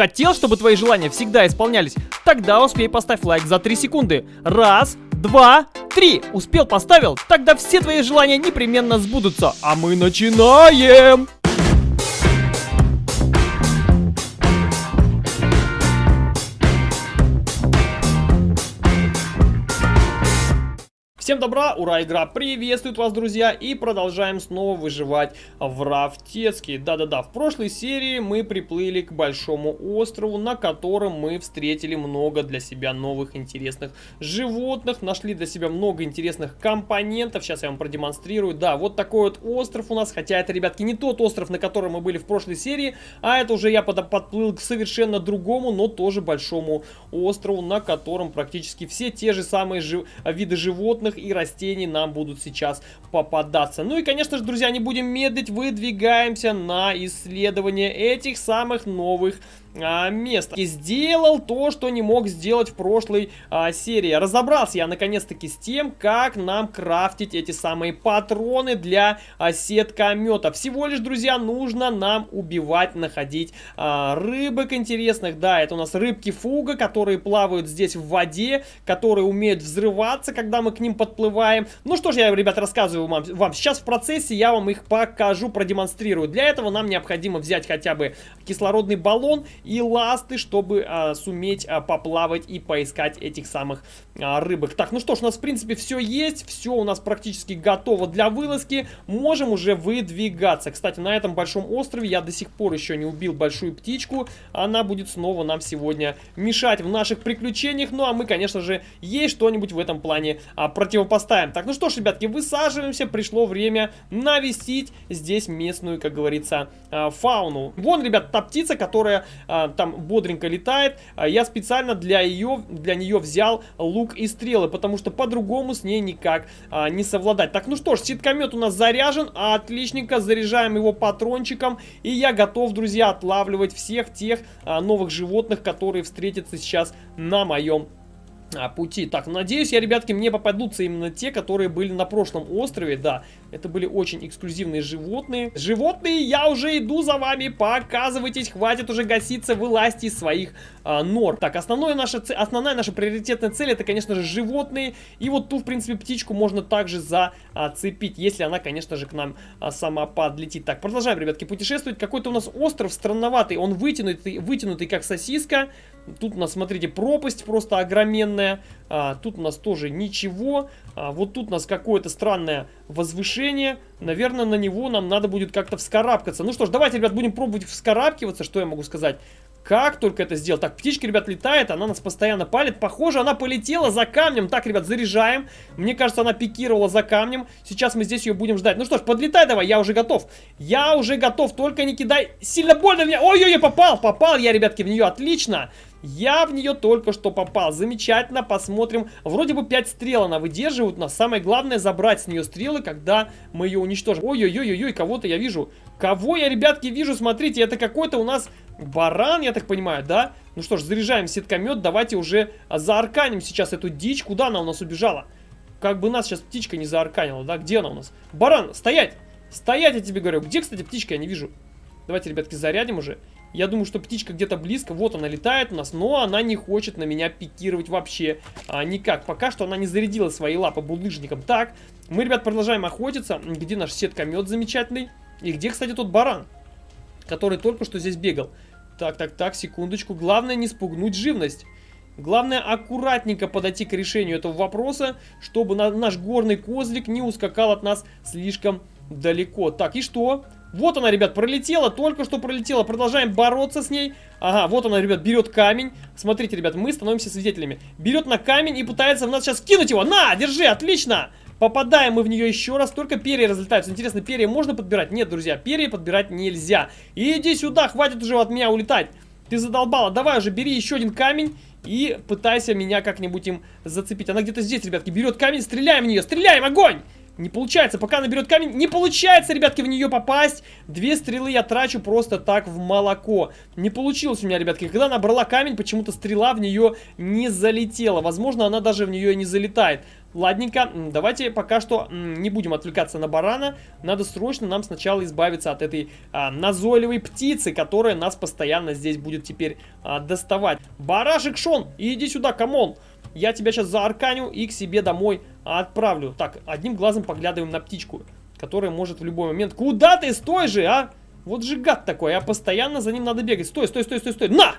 Хотел, чтобы твои желания всегда исполнялись? Тогда успей поставь лайк за 3 секунды. Раз, два, три. Успел, поставил? Тогда все твои желания непременно сбудутся. А мы начинаем! Всем добра, ура, игра приветствует вас, друзья, и продолжаем снова выживать в Рафтецке. Да-да-да, в прошлой серии мы приплыли к большому острову, на котором мы встретили много для себя новых интересных животных, нашли для себя много интересных компонентов, сейчас я вам продемонстрирую. Да, вот такой вот остров у нас, хотя это, ребятки, не тот остров, на котором мы были в прошлой серии, а это уже я под подплыл к совершенно другому, но тоже большому острову, на котором практически все те же самые жив виды животных и растений нам будут сейчас попадаться. Ну и, конечно же, друзья, не будем медлить, выдвигаемся на исследование этих самых новых а, место. И сделал то, что не мог сделать в прошлой а, серии. Разобрался я наконец-таки с тем, как нам крафтить эти самые патроны для а, сеткомета. Всего лишь, друзья, нужно нам убивать, находить а, рыбок интересных. Да, это у нас рыбки фуга, которые плавают здесь в воде, которые умеют взрываться, когда мы к ним подплываем. Ну что ж, я, ребят, рассказываю вам, вам. Сейчас в процессе я вам их покажу, продемонстрирую. Для этого нам необходимо взять хотя бы кислородный баллон и ласты, чтобы а, суметь а, поплавать и поискать этих самых а, рыбок. Так, ну что ж, у нас в принципе все есть, все у нас практически готово для вылазки, можем уже выдвигаться. Кстати, на этом большом острове я до сих пор еще не убил большую птичку, она будет снова нам сегодня мешать в наших приключениях, ну а мы, конечно же, ей что-нибудь в этом плане а, противопоставим. Так, ну что ж, ребятки, высаживаемся, пришло время навестить здесь местную, как говорится, а, фауну. Вон, ребят, та птица, которая там бодренько летает. А, я специально для, ее, для нее взял лук и стрелы, потому что по-другому с ней никак а, не совладать. Так, ну что ж, ситкомет у нас заряжен, отличненько, заряжаем его патрончиком. И я готов, друзья, отлавливать всех тех а, новых животных, которые встретятся сейчас на моем а, пути. Так, надеюсь, я, ребятки, мне попадутся именно те, которые были на прошлом острове. Да, это были очень эксклюзивные животные. Животные, я уже иду за вами, показывайтесь, хватит уже гаситься, вылазьте из своих а, нор. Так, основная наша, основная наша приоритетная цель, это, конечно же, животные. И вот ту, в принципе, птичку можно также зацепить, если она, конечно же, к нам а, сама подлетит. Так, продолжаем, ребятки, путешествовать. Какой-то у нас остров странноватый, он вытянутый, вытянутый как сосиска. Тут у нас, смотрите, пропасть просто огроменная. А, тут у нас тоже ничего. А, вот тут у нас какое-то странное возвышение. Наверное, на него нам надо будет как-то вскарабкаться. Ну что ж, давайте, ребят, будем пробовать вскарабкиваться. Что я могу сказать? Как только это сделал. Так, птичка, ребят, летает, она нас постоянно палит. Похоже, она полетела за камнем. Так, ребят, заряжаем. Мне кажется, она пикировала за камнем. Сейчас мы здесь ее будем ждать. Ну что ж, подлетай давай, я уже готов. Я уже готов, только не кидай. Сильно больно мне. Ой-ой-ой, попал, попал я, ребятки, в нее. Отлично. Я в нее только что попал. Замечательно, посмотрим. Вроде бы 5 стрел она выдерживает нас. Самое главное забрать с нее стрелы, когда мы ее уничтожим. Ой-ой-ой-ой, кого-то я вижу. Кого я, ребятки, вижу? Смотрите, это какой-то у нас баран, я так понимаю, да? Ну что ж, заряжаем сеткомет. Давайте уже заарканим сейчас эту дичь. Куда она у нас убежала? Как бы нас сейчас птичка не заарканила, да? Где она у нас? Баран, стоять! Стоять, я тебе говорю. Где, кстати, птичка? Я не вижу. Давайте, ребятки, зарядим уже. Я думаю, что птичка где-то близко. Вот она летает у нас, но она не хочет на меня пикировать вообще а, никак. Пока что она не зарядила свои лапы булыжником. Так, мы, ребят, продолжаем охотиться. Где наш сетка-мед замечательный? И где, кстати, тот баран, который только что здесь бегал? Так, так, так, секундочку. Главное не спугнуть живность. Главное аккуратненько подойти к решению этого вопроса, чтобы на, наш горный козлик не ускакал от нас слишком далеко. Так, и что? Вот она, ребят, пролетела, только что пролетела. Продолжаем бороться с ней. Ага, вот она, ребят, берет камень. Смотрите, ребят, мы становимся свидетелями. Берет на камень и пытается в нас сейчас кинуть его. На, держи, отлично! Попадаем мы в нее еще раз, только перья разлетаются. Интересно, перья можно подбирать? Нет, друзья, перья подбирать нельзя. Иди сюда, хватит уже от меня улетать. Ты задолбала. Давай уже, бери еще один камень и пытайся меня как-нибудь им зацепить. Она где-то здесь, ребятки, берет камень, стреляем в нее, стреляем, огонь! Не получается, пока она берет камень, не получается, ребятки, в нее попасть. Две стрелы я трачу просто так в молоко. Не получилось у меня, ребятки. Когда она брала камень, почему-то стрела в нее не залетела. Возможно, она даже в нее не залетает. Ладненько, давайте пока что не будем отвлекаться на барана. Надо срочно нам сначала избавиться от этой а, назойливой птицы, которая нас постоянно здесь будет теперь а, доставать. Барашек Шон, иди сюда, come on! Я тебя сейчас заарканю и к себе домой отправлю. Так, одним глазом поглядываем на птичку, которая может в любой момент... Куда ты? Стой же, а! Вот же гад такой, а постоянно за ним надо бегать. Стой, стой, стой, стой, стой. На!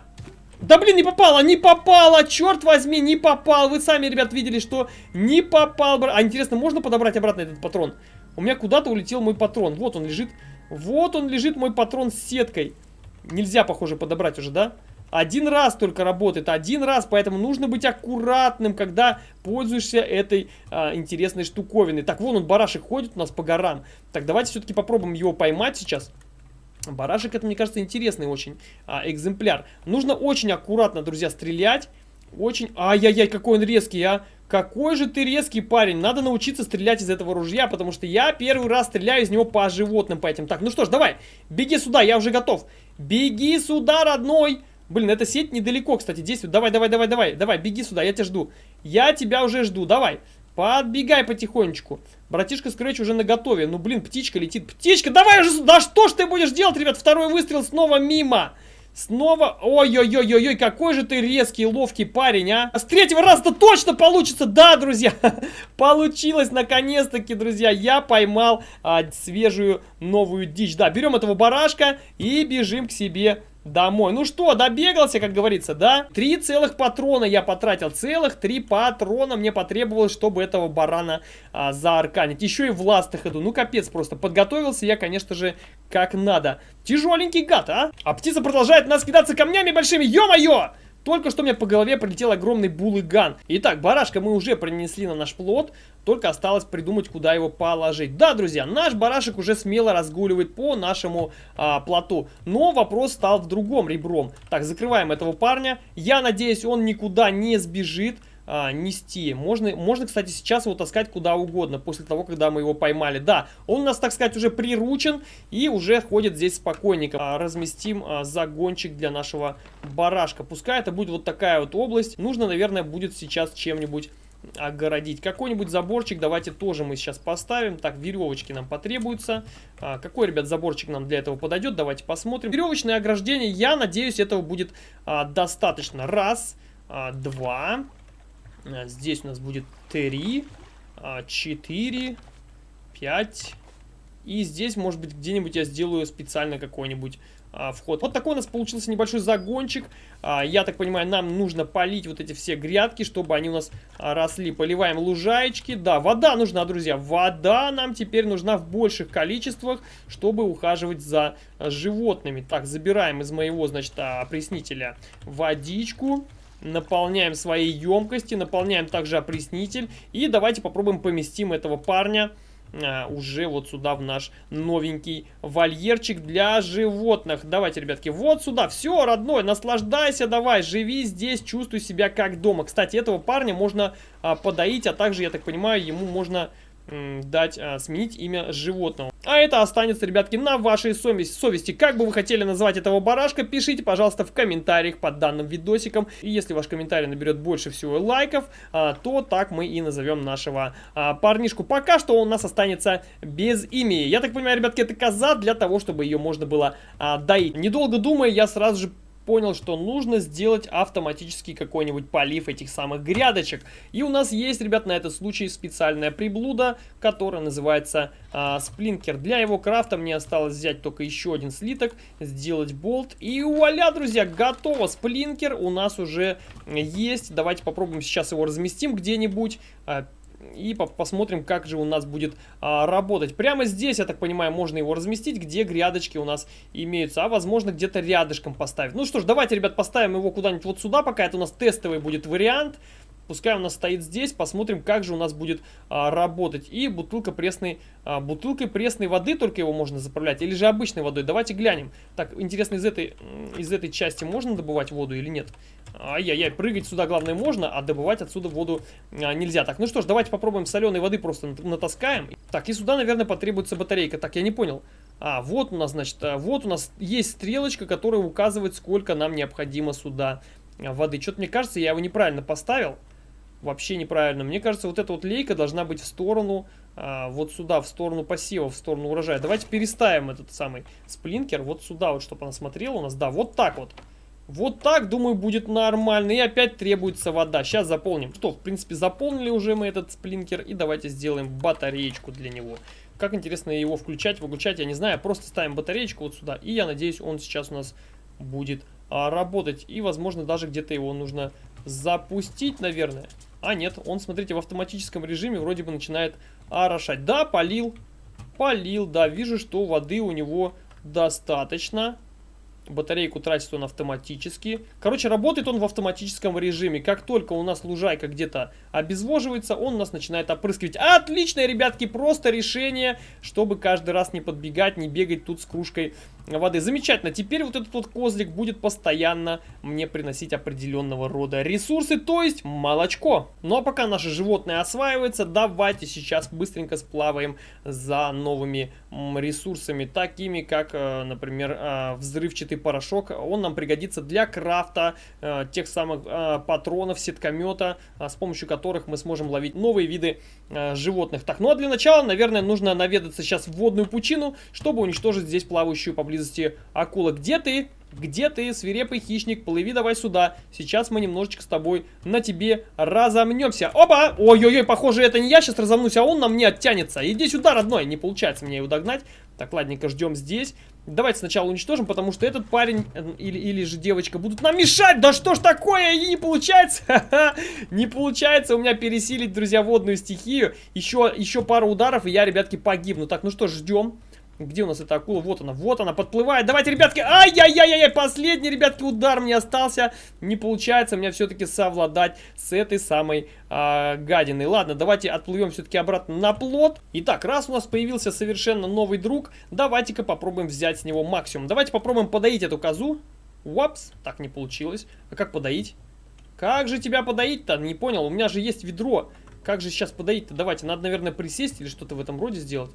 Да блин, не попало, не попало, черт возьми, не попал. Вы сами, ребят, видели, что не попал. А интересно, можно подобрать обратно этот патрон? У меня куда-то улетел мой патрон. Вот он лежит. Вот он лежит, мой патрон с сеткой. Нельзя, похоже, подобрать уже, да? Один раз только работает, один раз, поэтому нужно быть аккуратным, когда пользуешься этой а, интересной штуковиной. Так, вон он, барашек, ходит у нас по горам. Так, давайте все-таки попробуем его поймать сейчас. Барашек это, мне кажется, интересный очень а, экземпляр. Нужно очень аккуратно, друзья, стрелять. Очень... Ай-яй-яй, какой он резкий, а! Какой же ты резкий парень. Надо научиться стрелять из этого ружья, потому что я первый раз стреляю из него по животным, по этим. Так, ну что ж, давай, беги сюда, я уже готов. Беги сюда, родной. Блин, эта сеть недалеко, кстати, действует. Давай, давай, давай, давай, давай, беги сюда, я тебя жду. Я тебя уже жду, давай. Подбегай потихонечку. Братишка Скретч уже на готове. Ну, блин, птичка летит. Птичка, давай уже... Да что ж ты будешь делать, ребят? Второй выстрел снова мимо. Снова... Ой-ой-ой-ой-ой, какой же ты резкий, ловкий парень, а? С третьего раза-то точно получится! Да, друзья! Получилось наконец-таки, друзья! Я поймал а, свежую новую дичь. Да, берем этого барашка и бежим к себе домой. Ну что, добегался, как говорится, да? Три целых патрона я потратил. Целых три патрона мне потребовалось, чтобы этого барана а, заарканить. Еще и в ластах иду. Ну, капец просто. Подготовился я, конечно же, как надо. Тяжеленький гад, а? А птица продолжает нас кидаться камнями большими. Ё-моё! Только что мне по голове прилетел огромный булыган. Итак, барашка мы уже принесли на наш плод, только осталось придумать, куда его положить. Да, друзья, наш барашек уже смело разгуливает по нашему а, плоту. Но вопрос стал в другом ребром. Так, закрываем этого парня. Я надеюсь, он никуда не сбежит а, нести. Можно, можно, кстати, сейчас его таскать куда угодно, после того, когда мы его поймали. Да, он у нас, так сказать, уже приручен и уже ходит здесь спокойненько. А, разместим а, загончик для нашего барашка. Пускай это будет вот такая вот область. Нужно, наверное, будет сейчас чем-нибудь огородить. Какой-нибудь заборчик давайте тоже мы сейчас поставим. Так, веревочки нам потребуются. А, какой, ребят, заборчик нам для этого подойдет? Давайте посмотрим. Веревочное ограждение, я надеюсь, этого будет а, достаточно. Раз, а, два, а, здесь у нас будет 3, 4, 5. И здесь, может быть, где-нибудь я сделаю специально какой-нибудь а, вход. Вот такой у нас получился небольшой загончик. А, я так понимаю, нам нужно полить вот эти все грядки, чтобы они у нас а, росли. Поливаем лужаечки. Да, вода нужна, друзья. Вода нам теперь нужна в больших количествах, чтобы ухаживать за животными. Так, забираем из моего, значит, опреснителя водичку. Наполняем свои емкости, наполняем также опреснитель. И давайте попробуем поместим этого парня а, уже вот сюда в наш новенький вольерчик для животных. Давайте, ребятки, вот сюда. Все, родной, наслаждайся, давай, живи здесь, чувствуй себя как дома. Кстати, этого парня можно а, подоить, а также, я так понимаю, ему можно дать, а, сменить имя животного. А это останется, ребятки, на вашей совести. Как бы вы хотели назвать этого барашка, пишите, пожалуйста, в комментариях под данным видосиком. И если ваш комментарий наберет больше всего лайков, а, то так мы и назовем нашего а, парнишку. Пока что он у нас останется без имени. Я так понимаю, ребятки, это коза для того, чтобы ее можно было а, доить. Недолго думая, я сразу же понял, что нужно сделать автоматический какой-нибудь полив этих самых грядочек. И у нас есть, ребят, на этот случай специальная приблуда, которая называется а, сплинкер. Для его крафта мне осталось взять только еще один слиток, сделать болт. И вуаля, друзья, готово! Сплинкер у нас уже есть. Давайте попробуем сейчас его разместим где-нибудь. А, и по посмотрим, как же у нас будет а, работать. Прямо здесь, я так понимаю, можно его разместить, где грядочки у нас имеются, а возможно где-то рядышком поставить. Ну что ж, давайте, ребят, поставим его куда-нибудь вот сюда, пока это у нас тестовый будет вариант. Пускай у нас стоит здесь, посмотрим, как же у нас будет а, работать. И бутылка пресной, а, бутылкой пресной воды только его можно заправлять, или же обычной водой. Давайте глянем. Так, интересно, из этой, из этой части можно добывать воду или нет? Ай-яй-яй, прыгать сюда, главное, можно, а добывать отсюда воду а, нельзя. Так, ну что ж, давайте попробуем соленой воды просто натаскаем. Так, и сюда, наверное, потребуется батарейка. Так, я не понял. А, вот у нас, значит, а, вот у нас есть стрелочка, которая указывает, сколько нам необходимо сюда воды. Что-то мне кажется, я его неправильно поставил. Вообще неправильно. Мне кажется, вот эта вот лейка должна быть в сторону, а, вот сюда, в сторону посева, в сторону урожая. Давайте переставим этот самый сплинкер вот сюда, вот чтобы она смотрела у нас. Да, вот так вот. Вот так, думаю, будет нормально. И опять требуется вода. Сейчас заполним. Что, в принципе, заполнили уже мы этот сплинкер. И давайте сделаем батареечку для него. Как интересно его включать, выключать, я не знаю. Просто ставим батареечку вот сюда. И я надеюсь, он сейчас у нас будет а, работать. И, возможно, даже где-то его нужно запустить, наверное. А, нет, он, смотрите, в автоматическом режиме вроде бы начинает орошать. Да, полил, полил, да, вижу, что воды у него достаточно. Батарейку тратит он автоматически. Короче, работает он в автоматическом режиме. Как только у нас лужайка где-то обезвоживается, он нас начинает опрыскивать. Отличное, ребятки, просто решение, чтобы каждый раз не подбегать, не бегать тут с кружкой воды. Замечательно. Теперь вот этот вот козлик будет постоянно мне приносить определенного рода ресурсы, то есть молочко. Ну а пока наше животное осваивается, давайте сейчас быстренько сплаваем за новыми ресурсами, такими как, э, например, э, взрывчатый порошок. Он нам пригодится для крафта э, тех самых патронов, сеткомета, с помощью которых мы сможем ловить новые виды животных. Так, ну а для начала, наверное, нужно наведаться сейчас в водную пучину, чтобы уничтожить здесь плавающую поблизости поблизости акула. Где ты? Где ты, свирепый хищник? Плыви давай сюда. Сейчас мы немножечко с тобой на тебе разомнемся. Опа! Ой-ой-ой, похоже, это не я сейчас разомнусь, а он на мне оттянется. Иди сюда, родной. Не получается мне его догнать. Так, ладненько, ждем здесь. Давайте сначала уничтожим, потому что этот парень э, или, или же девочка будут нам мешать. Да что ж такое? И не получается. не получается у меня пересилить, друзья, водную стихию. Еще, еще пару ударов, и я, ребятки, погибну. Так, ну что, ждем. Где у нас эта акула? Вот она, вот она, подплывает. Давайте, ребятки. Ай-яй-яй-яй, последний, ребятки, удар мне остался. Не получается мне все-таки совладать с этой самой а, гадиной. Ладно, давайте отплывем все-таки обратно на плот. Итак, раз у нас появился совершенно новый друг, давайте-ка попробуем взять с него максимум. Давайте попробуем подоить эту козу. Уапс, так не получилось. А как подоить? Как же тебя подоить-то? Не понял, у меня же есть ведро. Как же сейчас подоить-то? Давайте, надо, наверное, присесть или что-то в этом роде сделать.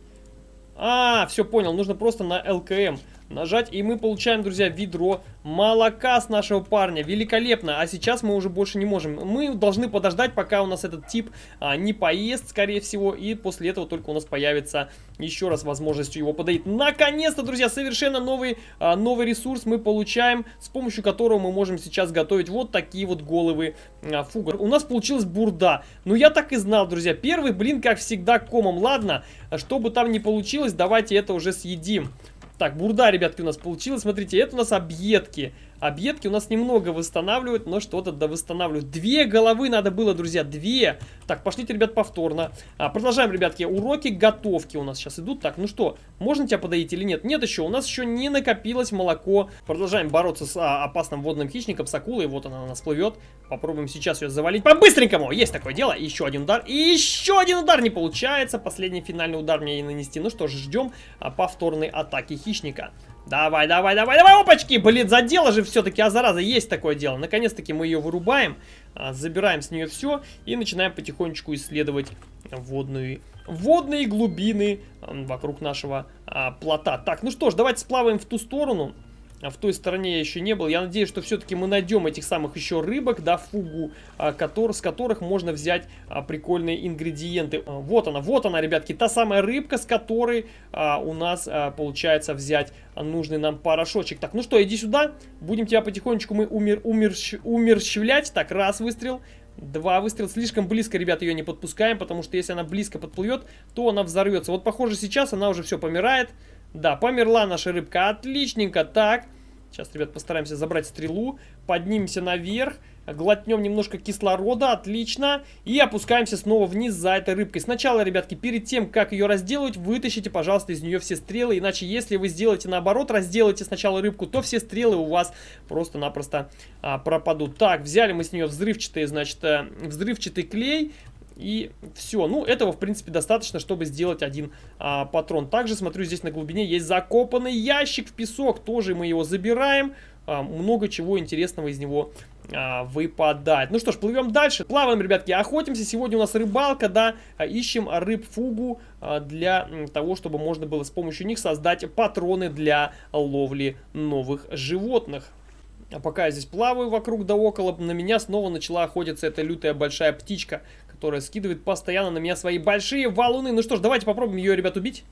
А, все понял, нужно просто на ЛКМ нажать, и мы получаем, друзья, ведро молока с нашего парня. Великолепно. А сейчас мы уже больше не можем. Мы должны подождать, пока у нас этот тип а, не поест, скорее всего, и после этого только у нас появится еще раз возможность его подоить. Наконец-то, друзья, совершенно новый, а, новый ресурс мы получаем, с помощью которого мы можем сейчас готовить вот такие вот головы а, фугар. У нас получилась бурда. Ну, я так и знал, друзья. Первый блин, как всегда, комом. Ладно, что бы там ни получилось, давайте это уже съедим. Так, бурда, ребятки, у нас получилось. Смотрите, это у нас объедки. Объедки у нас немного восстанавливают, но что-то да восстанавливают. Две головы надо было, друзья, две. Так, пошлите, ребят, повторно. А, продолжаем, ребятки, уроки готовки у нас сейчас идут. Так, ну что, можно тебя подоить или нет? Нет еще, у нас еще не накопилось молоко. Продолжаем бороться с а, опасным водным хищником, с акулой. Вот она у нас плывет. Попробуем сейчас ее завалить по-быстренькому. Есть такое дело. Еще один удар. И еще один удар не получается. Последний финальный удар мне и нанести. Ну что ж, ждем а, повторной атаки хищника. Давай, давай, давай, давай, опачки! Блин, задела же все-таки, а зараза, есть такое дело. Наконец-таки мы ее вырубаем, а, забираем с нее все и начинаем потихонечку исследовать водные, водные глубины вокруг нашего а, плота. Так, ну что ж, давайте сплаваем в ту сторону. А в той стороне я еще не был. Я надеюсь, что все-таки мы найдем этих самых еще рыбок, да, фугу, а, который, с которых можно взять а, прикольные ингредиенты. Вот она, вот она, ребятки, та самая рыбка, с которой у нас получается взять нужный нам порошочек. Так, ну что, иди сюда, будем тебя потихонечку мы умер, умерщ, умерщвлять. Так, раз выстрел, Два выстрела. Слишком близко, ребята, ее не подпускаем, потому что если она близко подплывет, то она взорвется. Вот, похоже, сейчас она уже все помирает. Да, померла наша рыбка. Отличненько. Так, сейчас, ребят, постараемся забрать стрелу. Поднимемся наверх. Глотнем немножко кислорода, отлично. И опускаемся снова вниз за этой рыбкой. Сначала, ребятки, перед тем, как ее разделывать, вытащите, пожалуйста, из нее все стрелы. Иначе, если вы сделаете наоборот, разделаете сначала рыбку, то все стрелы у вас просто-напросто а, пропадут. Так, взяли мы с нее взрывчатый, значит, э, взрывчатый клей. И все. Ну, этого, в принципе, достаточно, чтобы сделать один а, патрон. Также, смотрю, здесь на глубине есть закопанный ящик в песок. Тоже мы его забираем. А, много чего интересного из него а, выпадает. Ну что ж, плывем дальше. Плаваем, ребятки, охотимся. Сегодня у нас рыбалка, да. А, ищем рыб-фугу а, для того, чтобы можно было с помощью них создать патроны для ловли новых животных. А пока я здесь плаваю вокруг да около, на меня снова начала охотиться эта лютая большая птичка, которая скидывает постоянно на меня свои большие валуны. Ну что ж, давайте попробуем ее, ребят, убить.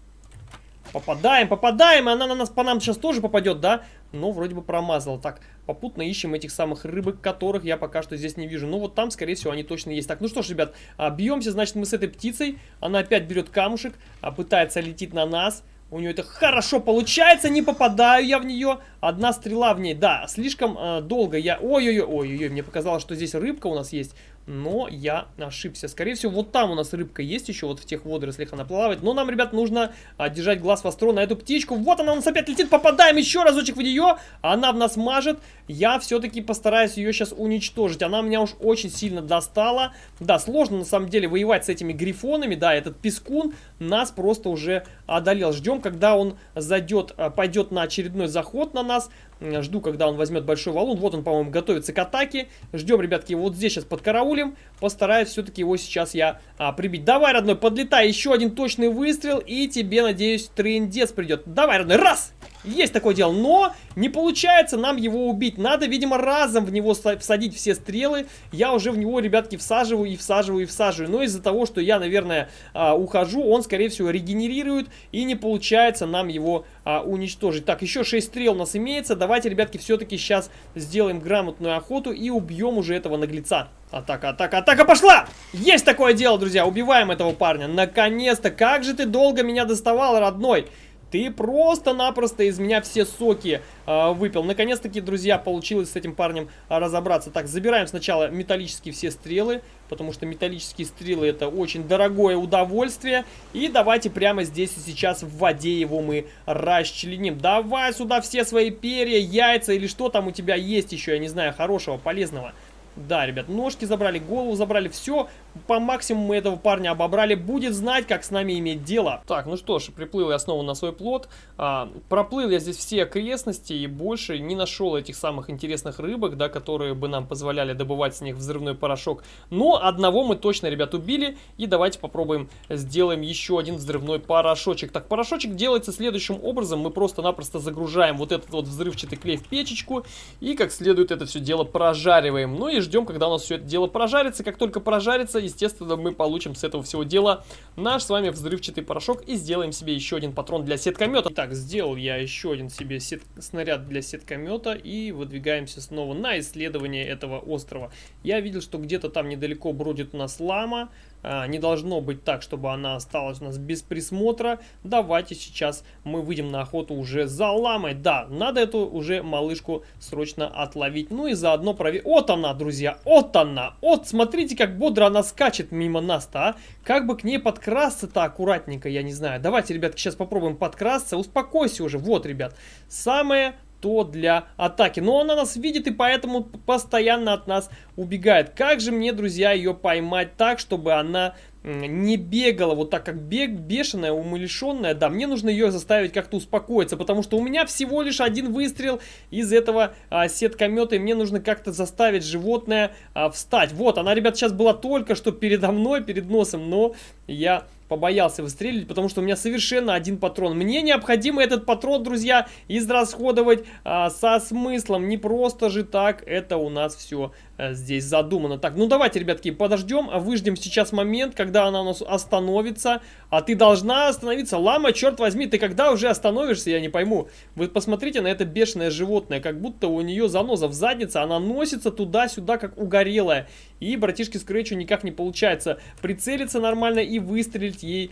Попадаем, попадаем, и она на нас по нам сейчас тоже попадет, да? Но вроде бы промазала. Так, попутно ищем этих самых рыбок, которых я пока что здесь не вижу. Ну вот там, скорее всего, они точно есть. Так, ну что ж, ребят, а, бьемся, значит, мы с этой птицей. Она опять берет камушек, а, пытается лететь на нас. У нее это хорошо получается, не попадаю я в нее. Одна стрела в ней, да, слишком э, долго я... Ой-ой-ой, ой-ой, мне показалось, что здесь рыбка у нас есть но я ошибся. Скорее всего, вот там у нас рыбка есть еще, вот в тех водорослях она плавает. Но нам, ребят, нужно а, держать глаз востро на эту птичку. Вот она у нас опять летит, попадаем еще разочек в нее. Она в нас мажет. Я все-таки постараюсь ее сейчас уничтожить. Она меня уж очень сильно достала. Да, сложно на самом деле воевать с этими грифонами. Да, этот пескун нас просто уже одолел. Ждем, когда он зайдет, а, пойдет на очередной заход на нас. Жду, когда он возьмет большой валун. Вот он, по-моему, готовится к атаке. Ждем, ребятки, вот здесь сейчас под караулем. Постараюсь все-таки его сейчас я а, прибить. Давай, родной, подлетай. Еще один точный выстрел. И тебе, надеюсь, трендец придет. Давай, родной, раз! Есть такое дело, но не получается нам его убить. Надо, видимо, разом в него всадить все стрелы. Я уже в него, ребятки, всаживаю и всаживаю и всаживаю. Но из-за того, что я, наверное, а, ухожу, он, скорее всего, регенерирует. И не получается нам его а, уничтожить. Так, еще 6 стрел у нас имеется. Давайте, ребятки, все-таки сейчас сделаем грамотную охоту и убьем уже этого наглеца. Атака, атака, атака пошла! Есть такое дело, друзья. Убиваем этого парня. Наконец-то. Как же ты долго меня доставал, родной. Ты просто-напросто из меня все соки э, выпил. Наконец-таки, друзья, получилось с этим парнем э, разобраться. Так, забираем сначала металлические все стрелы, потому что металлические стрелы это очень дорогое удовольствие. И давайте прямо здесь и сейчас в воде его мы расчленим. Давай сюда все свои перья, яйца или что там у тебя есть еще, я не знаю, хорошего, полезного. Да, ребят, ножки забрали, голову забрали, все, по максимуму этого парня обобрали, будет знать, как с нами иметь дело. Так, ну что ж, приплыл я снова на свой плод, а, проплыл я здесь все окрестности и больше не нашел этих самых интересных рыбок, да, которые бы нам позволяли добывать с них взрывной порошок. Но одного мы точно, ребят, убили, и давайте попробуем сделаем еще один взрывной порошочек. Так, порошочек делается следующим образом, мы просто-напросто загружаем вот этот вот взрывчатый клей в печечку и как следует это все дело прожариваем. Ну и ждем, когда у нас все это дело прожарится. Как только прожарится, естественно, мы получим с этого всего дела наш с вами взрывчатый порошок и сделаем себе еще один патрон для сеткомета. Так, сделал я еще один себе сет... снаряд для сеткомета и выдвигаемся снова на исследование этого острова. Я видел, что где-то там недалеко бродит у нас лама. А, не должно быть так, чтобы она осталась у нас без присмотра. Давайте сейчас мы выйдем на охоту уже за ламой. Да, надо эту уже малышку срочно отловить. Ну и заодно проверить. Вот она, друзья, вот она. Вот, смотрите, как бодро она скачет мимо нас-то, а. Как бы к ней подкрасться-то аккуратненько, я не знаю. Давайте, ребятки, сейчас попробуем подкрасться. Успокойся уже. Вот, ребят, самое то для атаки. Но она нас видит и поэтому постоянно от нас убегает. Как же мне, друзья, ее поймать так, чтобы она не бегала вот так, как бег, бешеная, умалишенная. Да, мне нужно ее заставить как-то успокоиться, потому что у меня всего лишь один выстрел из этого а, сеткомета, и мне нужно как-то заставить животное а, встать. Вот, она, ребят, сейчас была только что передо мной, перед носом, но я побоялся выстрелить, потому что у меня совершенно один патрон. Мне необходимо этот патрон, друзья, израсходовать а, со смыслом. Не просто же так это у нас все здесь задумано. Так, ну давайте, ребятки, подождем, выждем сейчас момент, когда она у нас остановится. А ты должна остановиться. Лама, черт возьми, ты когда уже остановишься, я не пойму. Вы посмотрите на это бешеное животное, как будто у нее заноза в заднице, она носится туда-сюда, как угорелая. И братишке Скретчу никак не получается прицелиться нормально и выстрелить ей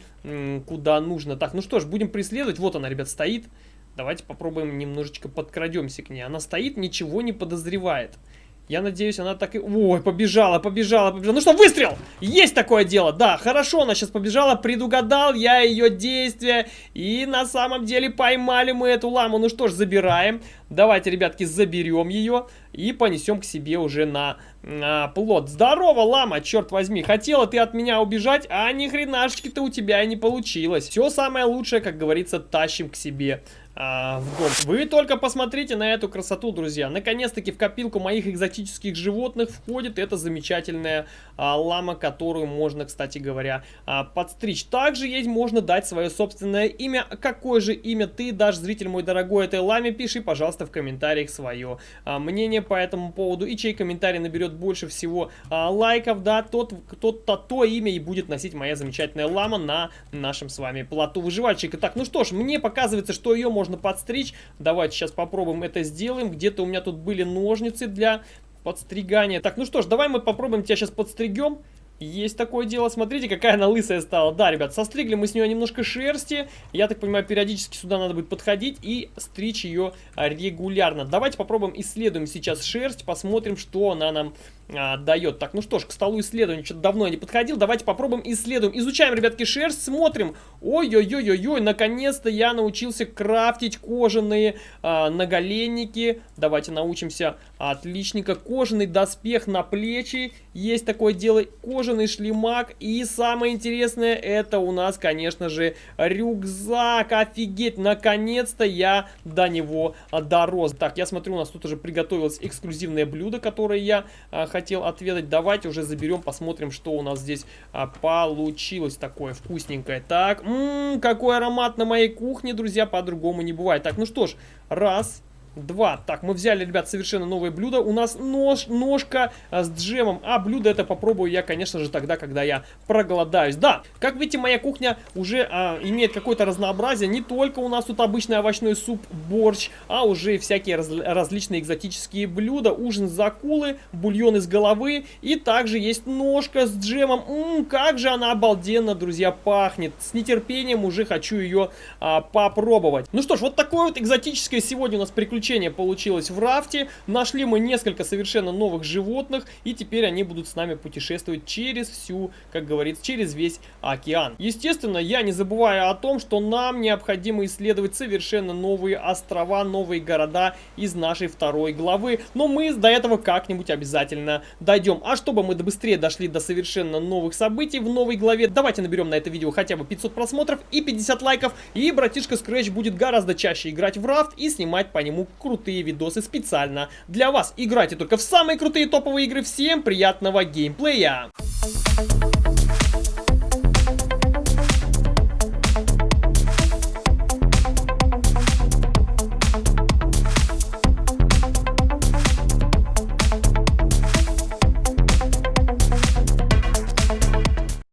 куда нужно. Так, ну что ж, будем преследовать. Вот она, ребят, стоит. Давайте попробуем немножечко подкрадемся к ней. Она стоит, ничего не подозревает. Я надеюсь, она так и... Ой, побежала, побежала, побежала. Ну что, выстрел! Есть такое дело, да, хорошо, она сейчас побежала, предугадал я ее действия. И на самом деле поймали мы эту ламу. Ну что ж, забираем. Давайте, ребятки, заберем ее и понесем к себе уже на, на плод. Здорово, лама, черт возьми. Хотела ты от меня убежать, а ни хренашечки-то у тебя и не получилось. Все самое лучшее, как говорится, тащим к себе а, в дом. Вы только посмотрите на эту красоту, друзья. Наконец-таки в копилку моих экзотических животных входит эта замечательная а, лама, которую можно, кстати говоря, а, подстричь. Также есть можно дать свое собственное имя. Какое же имя ты дашь, зритель мой дорогой, этой ламе? Пиши, пожалуйста, в комментариях свое а, мнение по этому поводу. И чей комментарий наберет больше всего а, лайков, да, тот, тот, то, то имя и будет носить моя замечательная лама на нашем с вами плоту выживальщика. Так, ну что ж, мне показывается, что ее можно подстричь. Давайте сейчас попробуем это сделаем. Где-то у меня тут были ножницы для подстригания. Так, ну что ж, давай мы попробуем тебя сейчас подстригем. Есть такое дело, смотрите, какая она лысая стала. Да, ребят, состригли мы с нее немножко шерсти. Я так понимаю, периодически сюда надо будет подходить и стричь ее регулярно. Давайте попробуем исследуем сейчас шерсть, посмотрим, что она нам а, дает. Так, ну что ж, к столу исследований что-то давно я не подходил. Давайте попробуем исследуем. Изучаем, ребятки, шерсть, смотрим. Ой-ой-ой-ой-ой, наконец-то я научился крафтить кожаные а, наголенники. Давайте научимся. Отличненько. Кожаный доспех на плечи. Есть такое дело. Кожаный шлемак. И самое интересное, это у нас, конечно же, рюкзак. Офигеть, наконец-то я до него дорос. Так, я смотрю, у нас тут уже приготовилось эксклюзивное блюдо, которое я а, хотел отведать. Давайте уже заберем, посмотрим, что у нас здесь а, получилось такое вкусненькое. Так, ммм, какой аромат на моей кухне, друзья, по-другому не бывает. Так, ну что ж, раз, Два. Так, мы взяли, ребят, совершенно новое блюдо. У нас нож, ножка а, с джемом. А блюдо это попробую я, конечно же, тогда, когда я проголодаюсь. Да, как видите, моя кухня уже а, имеет какое-то разнообразие. Не только у нас тут обычный овощной суп, борщ, а уже всякие раз, различные экзотические блюда. Ужин с акулы, бульон из головы. И также есть ножка с джемом. Ммм, как же она обалденно, друзья, пахнет. С нетерпением уже хочу ее а, попробовать. Ну что ж, вот такое вот экзотическое сегодня у нас приключение приключение получилось в рафте. Нашли мы несколько совершенно новых животных, и теперь они будут с нами путешествовать через всю, как говорится, через весь океан. Естественно, я не забываю о том, что нам необходимо исследовать совершенно новые острова, новые города из нашей второй главы. Но мы до этого как-нибудь обязательно дойдем. А чтобы мы быстрее дошли до совершенно новых событий в новой главе, давайте наберем на это видео хотя бы 500 просмотров и 50 лайков, и братишка Scratch будет гораздо чаще играть в рафт и снимать по нему крутые видосы специально для вас. Играйте только в самые крутые топовые игры. Всем приятного геймплея! Thank you.